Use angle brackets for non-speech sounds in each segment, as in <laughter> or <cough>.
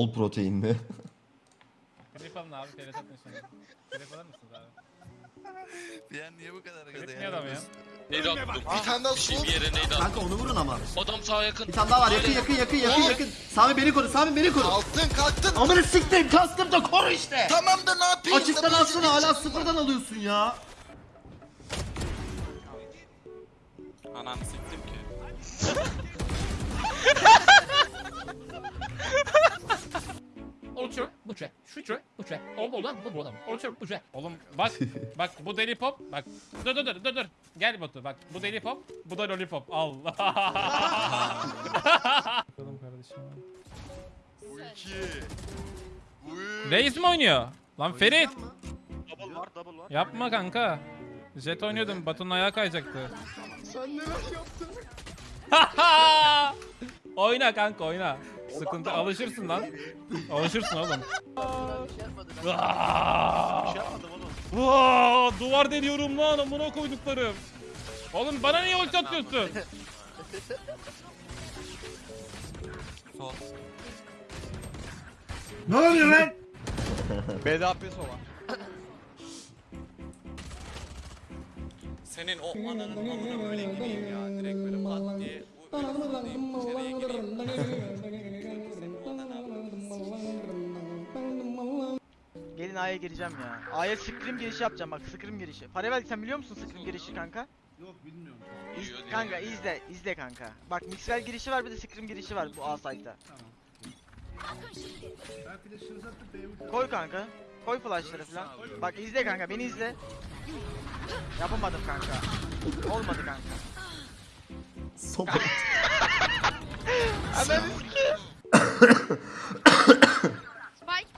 Bol protein mi? Klip alın abi. Telefon atın şimdi. Alır mısınız abi? Ya niye bu kadar gaza niye adam ya? Neydi attım? Bir tane daha sol. bir yere neydi attım? Kanka onu vurun ama. Adam sağa yakın. Bir tane daha var yakın yakın yakın yakın yakın. Sami beni koru Sami beni koru. Kalktın kalktın. Amına siktim kastım da koru işte. Tamam da ne yapayım? Açıktan alsana hala sıfırdan alıyorsun ya. Ananı siktim ki. <laughs> Oldu olan bu buradan. Olçur, buçe. Oğlum bak, <laughs> bak bu deli pop. Bak, dur dur dur dur dur. Gel Batu bak. Bu deli pop, bu da lollipop. Allah. Bakalım kardeşim. Bu iki. Reis mi oynuyor? Lan Ferit. Double var double var. Yapma kanka. Jet oynuyordum. Batu'nun ayağı kayacaktı. Sen neler yaptın? <laughs> oyna kanka oyna. Sıkıntı alışırsın lan. Alışırsın oğlum. Aa! Aa, duvar deniyorum lan amına koyduklarım. Oğlum bana niye ulti atıyorsun? Sol. Ne oluyor lan? <laughs> BDAP sola. Senin o ananın amına böyle ya. Direkt böyle pat diye. Gelin A'ya gireceğim ya. A'ya scream girişi yapacağım bak scream girişi. Paravel sen biliyor musun scream girişi kanka? Diyor, İz, diyor. kanka izle izle kanka. Bak mixwell girişi var bir de scream girişi var bu A site'da. Koy kanka. Koy flashları falan. Bak izle kanka beni izle. Yapamadım kanka. Olmadı kanka. Sopa. Ananı Spike.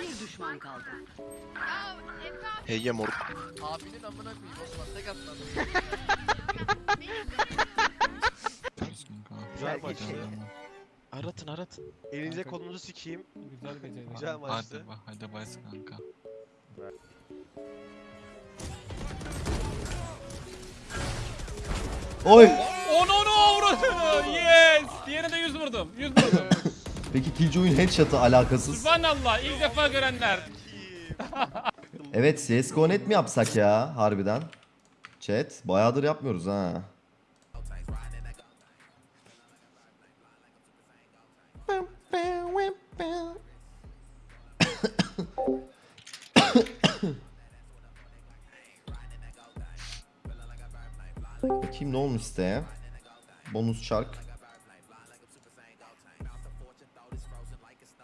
Bir düşman kaldı. Ya abi Heye moruk. Abinin amına koyayım Osman tek atmadım. Güzel maçtı. oldu. Aratın aratın. Elinize Kanka. kolunuzu sikeyim. Güzel maçtı. Hadi bak hadi bas kanka. Oy. Onu onu vurdu. Yes. Diğerine de 100 vurdum. 100 vurdum. <laughs> Peki Killjoy'un headshot'ı alakasız. Subhanallah ilk defa görenler. <laughs> Evet CSGO net mi yapsak ya harbiden? Chat bayağıdır yapmıyoruz ha. <laughs> Bakayım ne olmuş siteye. Bonus çark.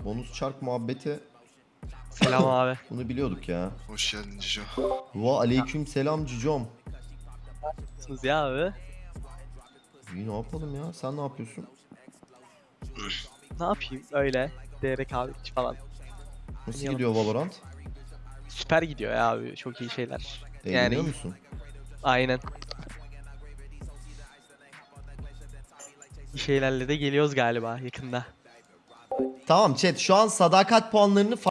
Bonus çark muhabbeti Selam <laughs> abi. bunu biliyorduk ya. Hoş geldin Cico. Va aleyküm selam cicom. Nasılsınız ya abi? İyi ne yapalım ya? Sen ne yapıyorsun? <clears throat> Ne yapayım öyle. DRK abi falan. Nasıl Yanım. gidiyor Valorant? Süper gidiyor ya abi çok iyi şeyler. Eğleniyor Yani- musun? Aynen. Bir şeylerle de geliyoruz galiba yakında. Tamam chat şu an sadakat puanlarını